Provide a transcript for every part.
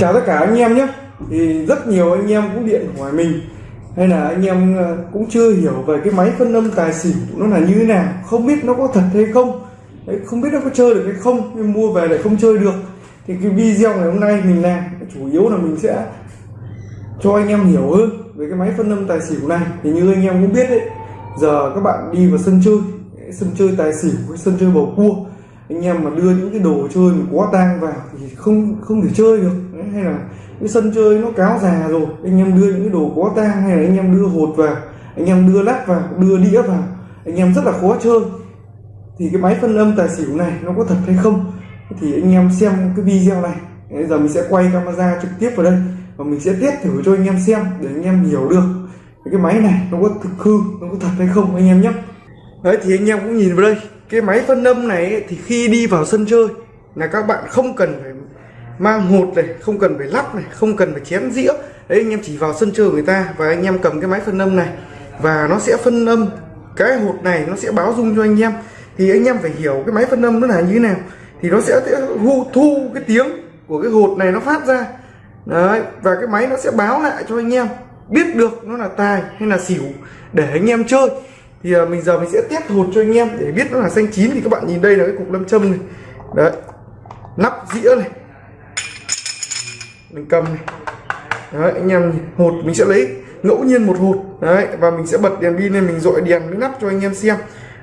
chào tất cả anh em nhé. Thì rất nhiều anh em cũng điện hỏi mình. Hay là anh em ờ, cũng chưa hiểu về cái máy phân âm tài xỉu nó là như thế nào không biết nó có thật hay không. Đấy, không biết nó có chơi được hay không nhưng mua về lại không chơi được. Thì cái video ngày hôm nay mình làm chủ yếu là mình sẽ cho anh em hiểu hơn về cái máy phân âm tài xỉu này. Thì như anh em cũng biết đấy giờ các bạn đi vào sân chơi sân chơi tài xỉu với sân chơi bầu cua anh em mà đưa những cái đồ chơi mà quá tang vào thì không không thể chơi được hay là cái sân chơi nó cáo già rồi anh em đưa những cái đồ có tang hay là anh em đưa hột vào anh em đưa lắc vào đưa đĩa vào anh em rất là khó chơi. Thì cái máy phân âm tài xỉu này nó có thật hay không? Thì anh em xem cái video này. Bây giờ mình sẽ quay camera trực tiếp vào đây và mình sẽ test thử cho anh em xem để anh em hiểu được cái máy này nó có thực hư nó có thật hay không anh em nhé. Đấy thì anh em cũng nhìn vào đây cái máy phân âm này ấy, thì khi đi vào sân chơi là các bạn không cần phải mang hột này không cần phải lắp này không cần phải chén dĩa. Đấy anh em chỉ vào sân chơi người ta và anh em cầm cái máy phân âm này. Và nó sẽ phân âm cái hột này nó sẽ báo dung cho anh em. Thì anh em phải hiểu cái máy phân âm nó là như thế nào. Thì nó sẽ thu, thu cái tiếng của cái hột này nó phát ra. Đấy và cái máy nó sẽ báo lại cho anh em biết được nó là tài hay là xỉu để anh em chơi. Thì à, mình giờ mình sẽ test hột cho anh em để biết nó là xanh chín. Thì các bạn nhìn đây là cái cục lâm châm này. Đấy nắp dĩa này mình cầm này. Đấy anh em hột mình sẽ lấy ngẫu nhiên một hột đấy và mình sẽ bật đèn pin lên mình dội đèn mới nắp cho anh em xem.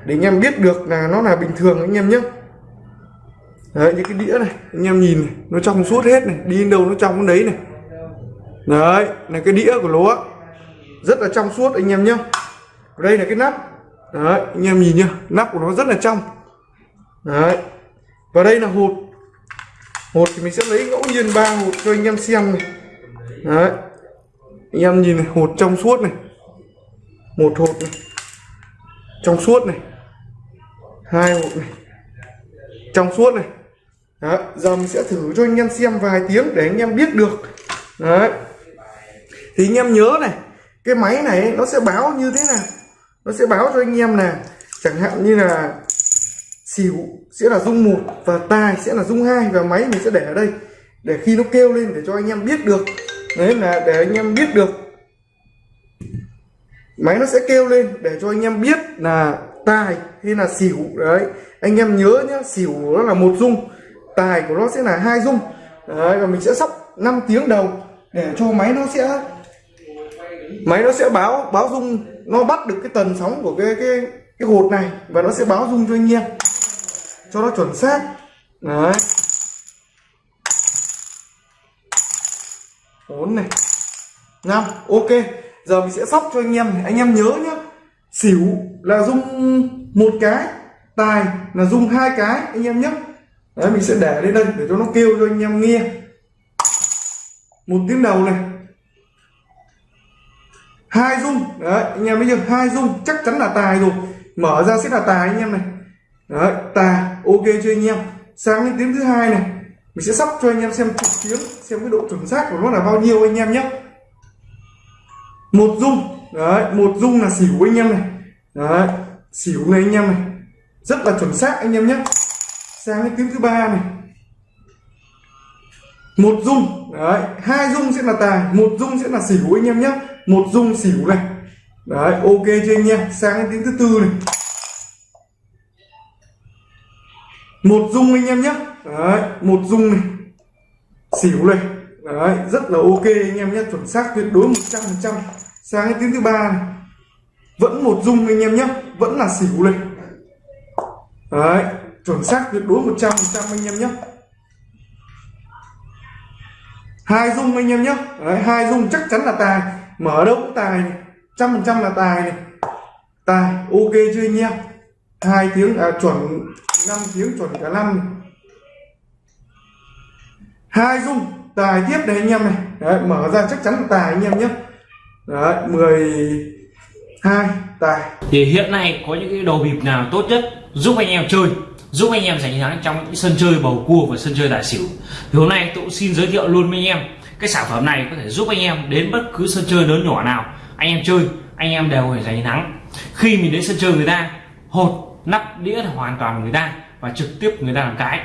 Để anh em biết được là nó là bình thường anh em nhé. Đấy những cái đĩa này anh em nhìn này, nó trong suốt hết này đi đâu nó trong cái đấy này. Đấy là cái đĩa của nó rất là trong suốt anh em nhé. Đây là cái nắp. Đấy anh em nhìn nhá nắp của nó rất là trong. Đấy và đây là hột hột thì mình sẽ lấy ngẫu nhiên, ba hột cho anh em xem này. Đấy. Anh em nhìn này hột trong suốt này. Một hột này. Trong suốt này. Hai hột này. Trong suốt này. Đấy, giờ mình sẽ thử cho anh em xem vài tiếng để anh em biết được. Đấy. Thì anh em nhớ này, cái máy này nó sẽ báo như thế nào? Nó sẽ báo cho anh em là chẳng hạn như là xỉu sẽ là rung một và tài sẽ là rung hai và máy mình sẽ để ở đây để khi nó kêu lên để cho anh em biết được. Đấy là để anh em biết được. Máy nó sẽ kêu lên để cho anh em biết là tài hay là xỉu. Đấy, anh em nhớ nhá, xỉu nó là một dung, tài của nó sẽ là hai dung. Đấy, và mình sẽ sóc 5 tiếng đầu để cho máy nó sẽ, máy nó sẽ báo báo rung nó bắt được cái tần sóng của cái cái cái hột này và nó sẽ báo rung cho anh em cho nó chuẩn xác. Đấy. Bốn này. Năm. Ok. Giờ mình sẽ sóc cho anh em này. anh em nhớ nhá. Xỉu là rung một cái. Tài là rung hai cái. Anh em nhé đấy, mình sẽ để lên đây để cho nó kêu cho anh em nghe. Một tiếng đầu này. Hai dung. Đấy, anh em bây giờ hai dung. Chắc chắn là tài rồi. Mở ra sẽ là tài anh em này. Đấy, tài ok cho anh em? Sang đến tiếng thứ hai này, mình sẽ sắp cho anh em xem trực tiếng xem cái độ chuẩn xác của nó là bao nhiêu anh em nhé. Một dung, đấy, một dung là xỉu anh em này. Đấy, xỉu này anh em này. Rất là chuẩn xác anh em nhé. Sang đến tiếng thứ ba này. Một dung, đấy, hai dung sẽ là tài, một dung sẽ là xỉu anh em nhé. Một dung xỉu này. Đấy, ok cho anh em? Sang đến tiếng thứ tư này. Một dung anh em nhé. Đấy một dung này. Xỉu này. Đấy rất là ok anh em nhé. Chuẩn xác tuyệt đối 100 phần trăm. Sang tiếng thứ ba này. Vẫn một dung anh em nhé. Vẫn là xỉu này. Đấy chuẩn xác tuyệt đối 100 phần trăm anh em nhé. Hai dung anh em nhé. Đấy, hai dung chắc chắn là tài. Mở đâu cũng tài trăm phần trăm là tài này. Tài ok chưa anh em? Hai tiếng à, chuẩn. 5 tiếng chuẩn cả năm hai dung tài tiếp đấy anh em này. Đấy, mở ra chắc chắn là tài anh em nhé. Đấy 12 tài. Thì hiện nay có những cái đồ bịp nào tốt nhất giúp anh em chơi giúp anh em giành thắng trong những sân chơi bầu cua và sân chơi tài xỉu thì hôm nay tôi cũng xin giới thiệu luôn với anh em cái sản phẩm này có thể giúp anh em đến bất cứ sân chơi lớn nhỏ nào. Anh em chơi anh em đều phải giành thắng. Khi mình đến sân chơi người ta hột nắp đĩa là hoàn toàn người ta và trực tiếp người ta làm cái.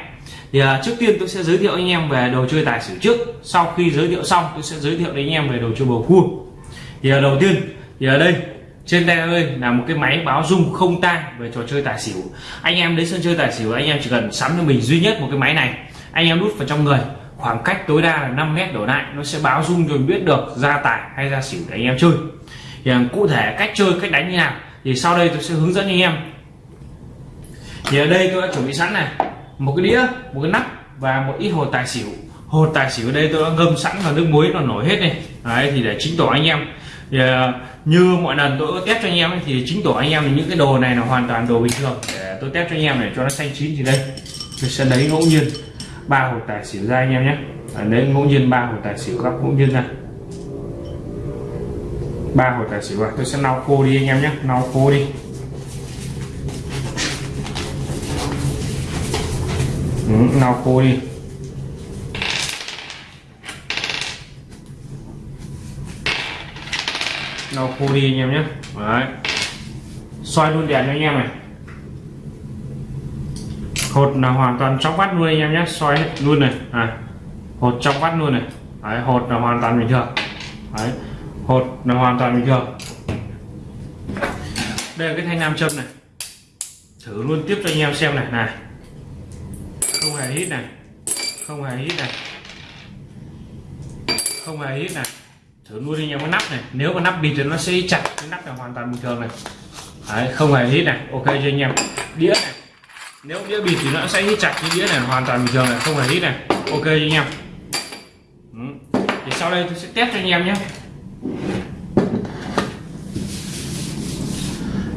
Thì à, trước tiên tôi sẽ giới thiệu anh em về đồ chơi tài xỉu trước. Sau khi giới thiệu xong tôi sẽ giới thiệu đến anh em về đồ chơi bầu cua. Thì à, đầu tiên thì ở đây trên tay ơi là một cái máy báo rung không tang về trò chơi tài xỉu. Anh em đến sân chơi tài xỉu anh em chỉ cần sắm cho mình duy nhất một cái máy này. Anh em đút vào trong người khoảng cách tối đa là 5 mét đổ lại nó sẽ báo rung rồi biết được ra tài hay ra xỉu để anh em chơi. Thì à, cụ thể cách chơi cách đánh như nào thì sau đây tôi sẽ hướng dẫn anh em thì ở đây tôi đã chuẩn bị sẵn này. Một cái đĩa một cái nắp và một ít hột tài xỉu. Hột tài xỉu ở đây tôi đã ngâm sẵn vào nước muối nó nổi hết này đấy thì để chính tỏ anh em. Thì, à, như mọi lần tôi có test cho anh em ấy, thì chính tỏ anh em thì những cái đồ này là hoàn toàn đồ bình thường. Để tôi test cho anh em để cho nó xanh chín thì đây. Tôi sẽ lấy ngẫu nhiên ba hột tài xỉu ra anh em nhé. Lấy ngẫu nhiên ba hột tài xỉu gấp ngẫu nhiên ra. Ba hột tài xỉu vào tôi sẽ lau khô đi anh em nhé. Lau khô đi. Ừ, nào khô đi. Lau khô đi anh em nhé. Đấy. xoay luôn đèn cho anh em này. Hột là hoàn toàn trong vắt luôn anh em nhé. Xoay hết luôn này. À, hột trong vắt luôn này. Đấy, hột là hoàn toàn bình thường. Đấy, hột là hoàn toàn bình thường. Đây là cái thanh nam châm này. Thử luôn tiếp cho anh em xem này. Này không hề hít này không hề hít này không hề hít này thử luôn anh em cái nắp này. Nếu mà nắp bịt thì nó sẽ chặt. Cái nắp là hoàn toàn bình thường này. Đấy, không hề hít này ok cho anh em? Đĩa này. Nếu đĩa bịt thì nó sẽ hít chặt cái đĩa này hoàn toàn bình thường này. Không hề hít này ok cho anh em? Ừ. thì sau đây tôi sẽ test cho anh em nhé.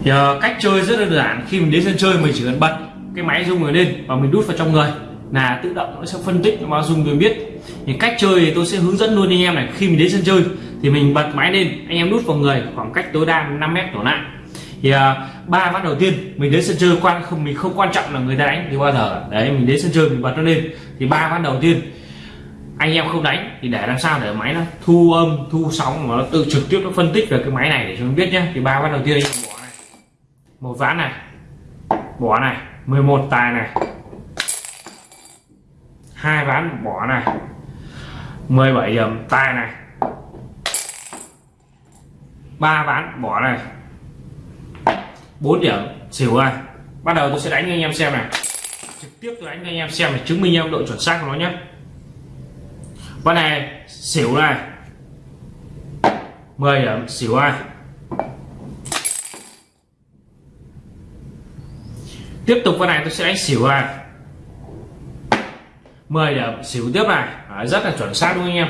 Giờ cách chơi rất là đơn giản. Khi mình đến sân chơi mình chỉ cần bật cái máy rung người lên và mình đút vào trong người. Là tự động nó sẽ phân tích nó rung tôi biết. Thì cách chơi thì tôi sẽ hướng dẫn luôn anh em này khi mình đến sân chơi thì mình bật máy lên anh em đút vào người khoảng cách tối đa 5 mét đổ lại. Thì à, ba uh, ván đầu tiên mình đến sân chơi quan không mình không quan trọng là người ta đánh thì bao giờ. Đấy mình đến sân chơi mình bật nó lên thì ba ván đầu tiên anh em không đánh thì để làm sao để máy nó thu âm thu sóng mà nó tự trực tiếp nó phân tích về cái máy này để cho mình biết nhé. Thì ba ván đầu tiên anh em bỏ này. Một ván này. Bỏ này. 11 tài này. Hai ván bỏ này. 17 điểm tài này. Ba ván bỏ này. 4 điểm, xỉu này. Bắt đầu tôi sẽ đánh anh em xem này. Trực tiếp tôi đánh anh em xem để chứng minh em độ chuẩn xác của nó nhé. Con này, xỉu này. 10 điểm, xỉu này tiếp tục con này tôi sẽ đánh xỉu này 10 điểm xỉu tiếp này. Đấy, rất là chuẩn xác đúng không anh em?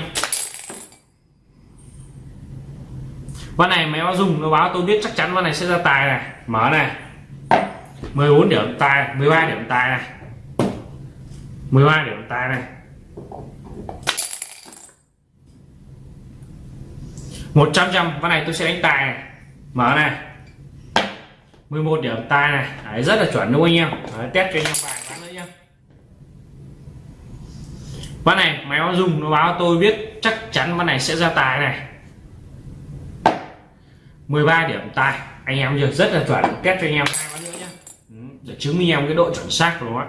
Con này máy báo dùng nó báo tôi biết chắc chắn con này sẽ ra tài này. Mở này. 14 điểm tài 13 điểm tài này. 13 điểm tài này. 100 trăm con này tôi sẽ đánh tài này. Mở này. 11 điểm tài này. Đấy, rất là chuẩn đúng không anh em? Đấy, test cho anh em vài ván nữa nhé ván này máy báo dùng nó báo tôi biết chắc chắn ván này sẽ ra tài này. 13 điểm tài. Anh em giờ rất là chuẩn. Test cho anh em hai ván nữa nhé ừ, để chứng minh em cái độ chuẩn xác của nó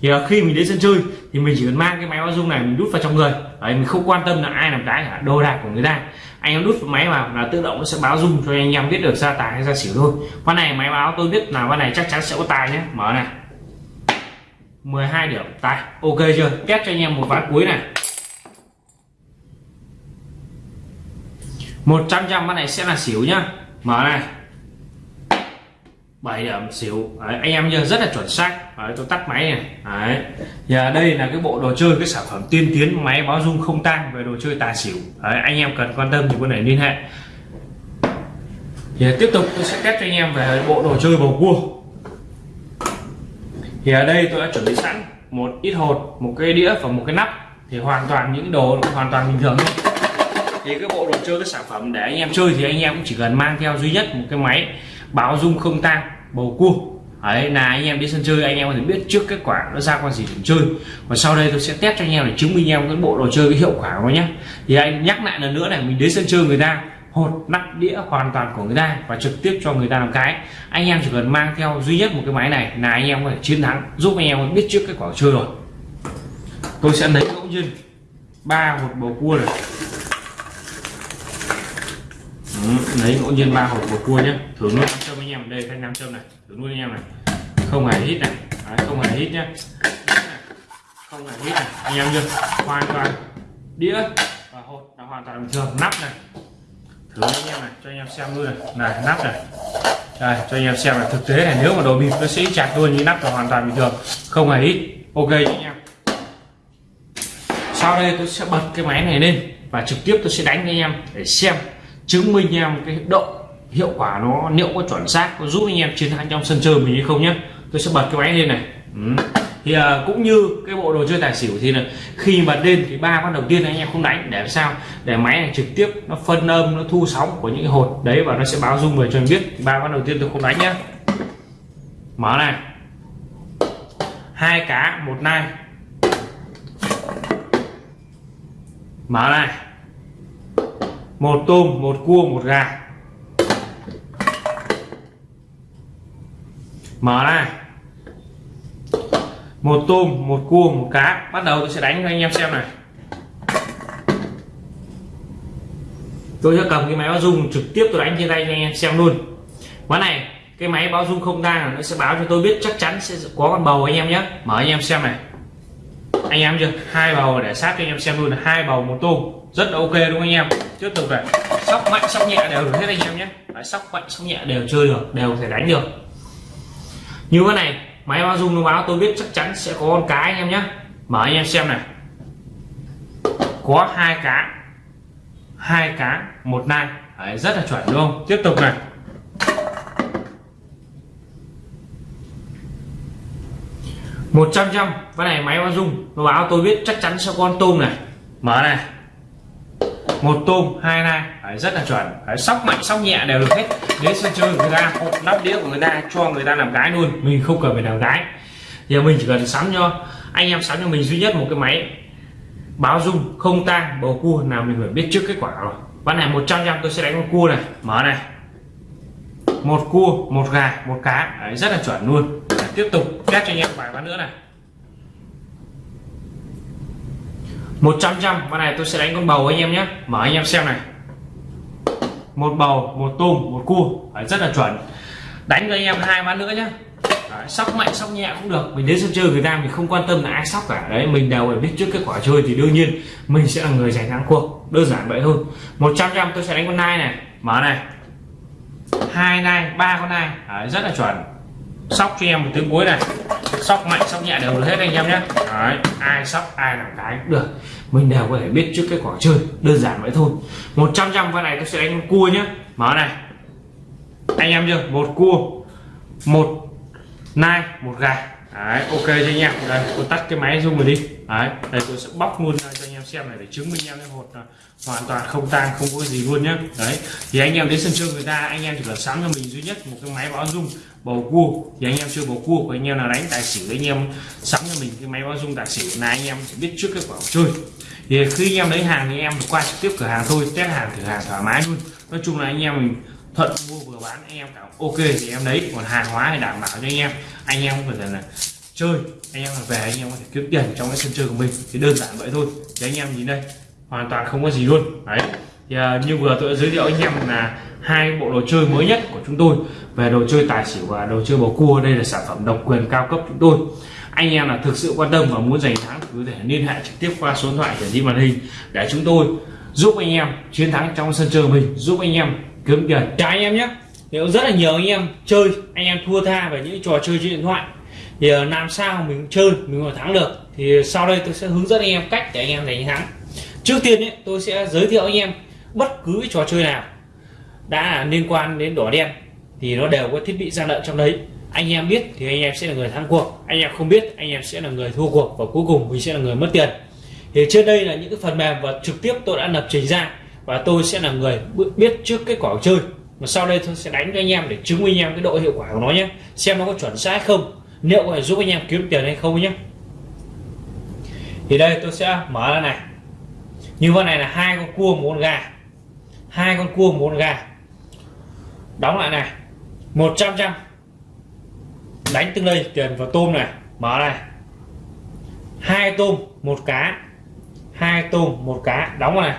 thì à, khi mình đến sân chơi thì mình chỉ cần mang cái máy báo dung này mình đút vào trong người đấy, mình không quan tâm là ai làm cái cả đồ đạc của người ta. Anh em đút máy vào là tự động nó sẽ báo dung cho anh em biết được ra tài hay ra xỉu thôi. Con này máy báo tôi biết là con này chắc chắn sẽ có tài nhé. Mở này. 12 điểm. Tài. Ok chưa? Test cho anh em một ván cuối này. 100 trăm con này sẽ là xỉu nhá. Mở này. 7 điểm xỉu. Đấy, anh em giờ rất là chuẩn xác. Đấy, tôi tắt máy này đấy. Và đây là cái bộ đồ chơi cái sản phẩm tiên tiến máy báo dung không tang về đồ chơi tài xỉu. Đấy, anh em cần quan tâm thì có thể liên hệ. Thì tiếp tục tôi sẽ test cho anh em về bộ đồ chơi bầu cua. Thì ở đây tôi đã chuẩn bị sẵn một ít hột một cái đĩa và một cái nắp. Thì hoàn toàn những đồ hoàn toàn bình thường thôi. Thì cái bộ đồ chơi cái sản phẩm để anh em chơi thì anh em cũng chỉ cần mang theo duy nhất một cái máy báo dung không tang, bầu cua. Ấy là anh em đi sân chơi, anh em có thể biết trước kết quả nó ra con gì để chơi. Và sau đây tôi sẽ test cho anh em để chứng minh em cái bộ đồ chơi cái hiệu quả của nó nhé. Thì anh nhắc lại lần nữa này, mình đến sân chơi người ta, hột, nắp đĩa hoàn toàn của người ta và trực tiếp cho người ta làm cái. Anh em chỉ cần mang theo duy nhất một cái máy này là anh em có thể chiến thắng, giúp anh em biết trước kết quả chơi rồi. Tôi sẽ lấy ngẫu nhiên ba hột bầu cua này lấy ngẫu nhiên ba hộp bầu cua nhé thử luôn nam châm anh em đây thanh nam châm này. Thử luôn anh em này. Không hề hít này. Đấy, không hề hít nhé không hề hít này. Anh em chưa? Hoàn toàn đĩa và hột là hoàn toàn bình thường nắp này. Thử anh em này. Cho anh em xem luôn này. Này nắp này. Đây cho anh em xem là thực tế này nếu mà đồ bịp nó sẽ chặt luôn như nắp là hoàn toàn bình thường. Không hề hít. Ok anh em. Sau đây tôi sẽ bật cái máy này lên và trực tiếp tôi sẽ đánh anh em để xem chứng minh em cái độ hiệu quả nó liệu có chuẩn xác có giúp anh em chiến thắng trong sân chơi mình hay không nhé. Tôi sẽ bật cái máy lên này. Ừ. thì uh, cũng như cái bộ đồ chơi tài xỉu thì là khi bật lên thì ba con đầu tiên anh em không đánh để sao? Để máy này trực tiếp nó phân âm nó thu sóng của những cái hột đấy và nó sẽ báo dung về cho anh biết. Ba con đầu tiên tôi không đánh nhá mở này. Hai cá một nai. Mở này một tôm, một cua, một gà. Mở này một tôm, một cua, một cá. Bắt đầu tôi sẽ đánh cho anh em xem này. Tôi sẽ cầm cái máy báo rung trực tiếp tôi đánh trên tay cho anh em xem luôn. Ván này, cái máy báo rung không đang nó sẽ báo cho tôi biết chắc chắn sẽ có con bầu anh em nhé. Mở anh em xem này. Anh em chưa? Hai bầu để sát cho anh em xem luôn. Hai bầu, một tôm. Rất là ok đúng không anh em? Tiếp tục này sóc mạnh sóc nhẹ đều được hết anh em nhé. Đấy, sóc mạnh sóc nhẹ đều chơi được đều có thể đánh được. Như thế này máy bao dung nó báo tôi biết chắc chắn sẽ có con cái anh em nhé. Mở anh em xem này. Có hai cá. Hai cá một nai. Đấy, rất là chuẩn đúng không tiếp tục này. Một trăm trăm. Cái này máy bao dung nó báo tôi biết chắc chắn sẽ có con tôm này. Mở này một tôm hai nai. Đấy, rất là chuẩn. Đấy, sóc mạnh sóc nhẹ đều được hết. Đến sân chơi người ta nắp đĩa của người ta cho người ta làm cái luôn. Mình không cần phải làm cái giờ mình chỉ cần sắm cho anh em sắm cho mình duy nhất một cái máy báo dung không tang bầu cua. Nào mình phải biết trước kết quả rồi. Ván này 100 trăm tôi sẽ đánh con cua này. Mở này. Một cua một gà một cá. Đấy, rất là chuẩn luôn. Đấy, tiếp tục test cho anh em vài ván nữa này. 100 trăm con này tôi sẽ đánh con bầu anh em nhé. Mở anh em xem này. Một bầu một tôm một cua. Đấy, rất là chuẩn. Đánh cho anh em hai ván nữa nhé. Đấy, sóc mạnh sóc nhẹ cũng được. Mình đến sân chơi người ta mình không quan tâm là ai sóc cả. Đấy mình đều phải biết trước kết quả chơi thì đương nhiên mình sẽ là người giành thắng cuộc. Đơn giản vậy thôi. 100 trăm tôi sẽ đánh con nai này. Mở này. Hai nai ba con nai. Đấy, rất là chuẩn sóc cho em một tiếng cuối này. Sóc mạnh sóc nhẹ đều được hết anh em nhé. Đấy, ai sóc ai làm cái cũng được. Mình đều có thể biết trước kết quả chơi đơn giản vậy thôi. 100 trăm con này tôi sẽ đánh cua nhé. Mở này. Anh em chưa? Một cua một nai một gà. Đấy ok cho anh em. Đây tôi tắt cái máy zoom rồi đi. Đấy đây tôi sẽ bóc luôn cho anh em xem này để chứng minh em cái hột là hoàn toàn không tang không có gì luôn nhé. Đấy thì anh em đến sân chơi người ta anh em chỉ cần sắm cho mình duy nhất một cái máy báo dung bầu cua thì anh em chơi bầu cua của anh em là đánh tài xỉu anh em sắm cho mình cái máy báo dung tài xỉu là anh em sẽ biết trước kết quả chơi thì khi anh em lấy hàng thì em qua trực tiếp cửa hàng thôi test hàng thử hàng thoải mái luôn nói chung là anh em mình thuận mua vừa bán anh em cảm ok thì em lấy còn hàng hóa thì đảm bảo cho anh em anh em không phải là chơi anh em về anh em có thể kiếm tiền trong cái sân chơi của mình thì đơn giản vậy thôi thì anh em nhìn đây hoàn toàn không có gì luôn đấy thì, à, như vừa tôi đã giới thiệu anh em là hai bộ đồ chơi mới nhất của chúng tôi. Về đồ chơi tài xỉu và đồ chơi bầu cua đây là sản phẩm độc quyền cao cấp chúng tôi. Anh em là thực sự quan tâm và muốn giành thắng cứ thể liên hệ trực tiếp qua số điện thoại hiển thị màn hình để chúng tôi giúp anh em chiến thắng trong sân chơi mình giúp anh em kiếm tiền. Chào anh em nhé. Nếu rất là nhiều anh em chơi anh em thua tha về những trò chơi trên điện thoại thì à, làm sao mình chơi mình mà thắng được? Thì sau đây tôi sẽ hướng dẫn anh em cách để anh em giành thắng. Trước tiên ấy, tôi sẽ giới thiệu anh em bất cứ trò chơi nào đã liên quan đến đỏ đen thì nó đều có thiết bị gian lận trong đấy. Anh em biết thì anh em sẽ là người thắng cuộc, anh em không biết anh em sẽ là người thua cuộc và cuối cùng mình sẽ là người mất tiền. Thì trên đây là những cái phần mềm và trực tiếp tôi đã lập trình ra và tôi sẽ là người biết trước kết quả chơi. Mà sau đây tôi sẽ đánh cho anh em để chứng minh anh em cái độ hiệu quả của nó nhé, xem nó có chuẩn xác không, liệu có thể giúp anh em kiếm tiền hay không nhé. Thì đây tôi sẽ mở ra này. Như con này là hai con cua một con gà hai con cua một con gà. Đóng lại này. 100 trăm đánh từng đây tiền vào tôm này. Mở này. Hai tôm, một cá. Hai tôm, một cá. Đóng vào này.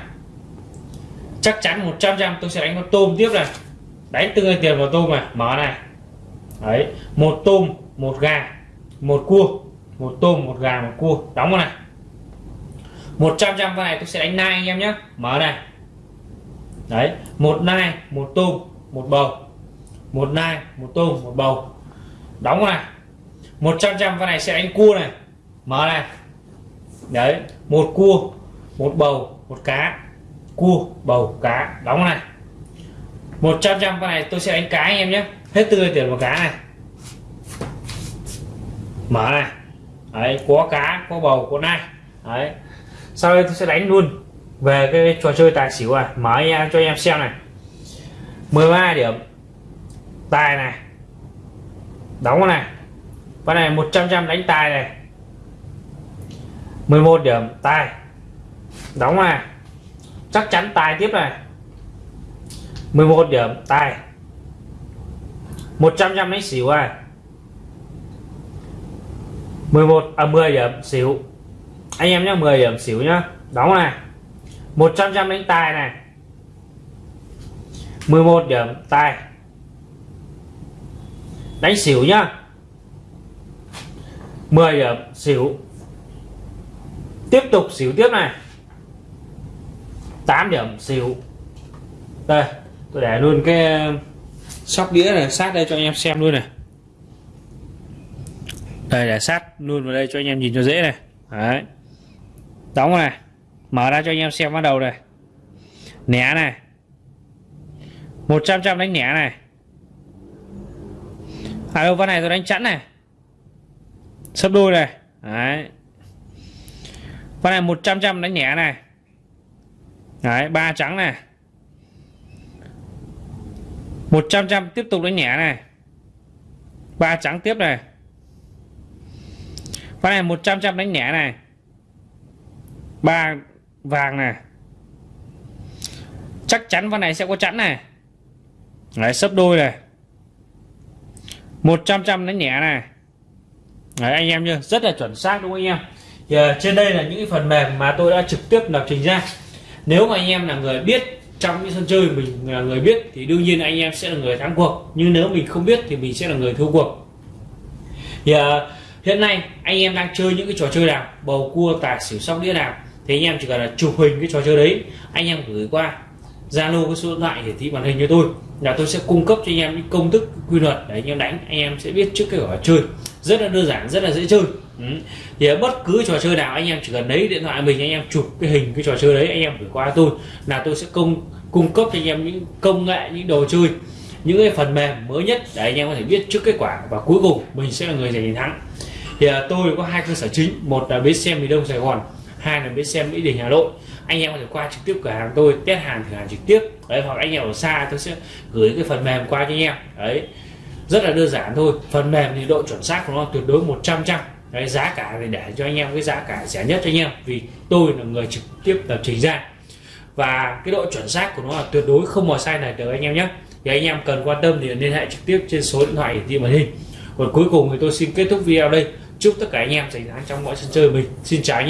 Chắc chắn 100 trăm tôi sẽ đánh con tôm tiếp này. Đánh từng tiền vào tôm này. Mở này. Đấy, một tôm, một gà, một cua. Một tôm, một gà, một cua. Đóng vào này. 100 trăm con này tôi sẽ đánh nai anh em nhé. Mở này đấy, một nai, một tôm, một bầu. Một nai, một tôm, một bầu. Đóng này. 100 trăm con này sẽ đánh cua này. Mở này. Đấy, một cua, một bầu, một cá. Cua, bầu, cá. Đóng này. 100 trăm con này tôi sẽ đánh cá anh em nhé. Hết tươi tiền một cá này. Mở này. Đấy, có cá, có bầu, có nai. Đấy. Sau đây tôi sẽ đánh luôn về cái trò chơi tài xỉu à mở anh em cho anh em xem này. 13 điểm. Tài này. Đóng này. Con này 100 trăm đánh tài này. 11 điểm, tài. Đóng này. Chắc chắn tài tiếp này. 11 điểm, tài. 100 trăm đánh xỉu à. 11 à 10 điểm xỉu. Anh em nhé 10 điểm xỉu nhá. Đóng này. 100 trăm đánh tài này. 11 điểm tài đánh xỉu nhá. 10 điểm, xỉu. Tiếp tục xỉu tiếp này. 8 điểm, xỉu. Đây, tôi để luôn cái um, sóc đĩa này, sát đây cho anh em xem luôn này. Đây, để sát luôn vào đây cho anh em nhìn cho dễ này. Đấy. Đóng này mở ra cho anh em xem bắt đầu này. Nẻ này. 100 trăm đánh nẻ này. À đâu con này tôi đánh chẵn này. Sấp đôi này. Đấy. Con này 100 trăm đánh nẻ này. Đấy, ba trắng này. 100 trăm tiếp tục đánh nhẹ này. Ba trắng tiếp này. Con này 100 trăm đánh nhẹ này. Ba vàng này chắc chắn con này sẽ có chẵn này. Đấy sấp đôi này. 100 trăm nó nhẹ này. Đấy anh em nhá rất là chuẩn xác đúng không anh em? Thì uh, trên đây là những cái phần mềm mà tôi đã trực tiếp lập trình ra. Nếu mà anh em là người biết trong những sân chơi mình là người biết thì đương nhiên anh em sẽ là người thắng cuộc. Nhưng nếu mình không biết thì mình sẽ là người thua cuộc. Thì uh, hiện nay anh em đang chơi những cái trò chơi nào? Bầu cua tài xỉu sóc đĩa nào? Thì anh em chỉ cần là chụp hình cái trò chơi đấy anh em gửi qua zalo cái số điện thoại hiển thị màn hình cho tôi là tôi sẽ cung cấp cho anh em những công thức quy luật để anh em đánh. Anh em sẽ biết trước cái quả chơi. Rất là đơn giản rất là dễ chơi. Ừ. thì ở bất cứ trò chơi nào anh em chỉ cần lấy điện thoại mình anh em chụp cái hình cái trò chơi đấy anh em gửi qua tôi là tôi sẽ cung cung cấp cho anh em những công nghệ những đồ chơi những cái phần mềm mới nhất để anh em có thể biết trước kết quả. Và cuối cùng mình sẽ là người giành chiến thắng. Thì à, tôi có hai cơ sở chính. Một là bến xe miền đông sài gòn hai là bến xe mỹ đình hà nội. Anh em có thể qua trực tiếp cửa hàng tôi, test hàng thử hàng trực tiếp. Đấy, hoặc anh em ở xa tôi sẽ gửi cái phần mềm qua cho anh em. Đấy, rất là đơn giản thôi. Phần mềm thì độ chuẩn xác của nó tuyệt đối 100 trăm đấy, giá cả thì để cho anh em cái giá cả rẻ nhất cho anh em, vì tôi là người trực tiếp lập trình ra. Và cái độ chuẩn xác của nó là tuyệt đối không có sai này được anh em nhé. Thì anh em cần quan tâm thì liên hệ trực tiếp trên số điện thoại hiển thị màn hình. Còn cuối cùng thì tôi xin kết thúc video đây. Chúc tất cả anh em giành thắng trong mọi sân chơi mình. Xin chào anh em.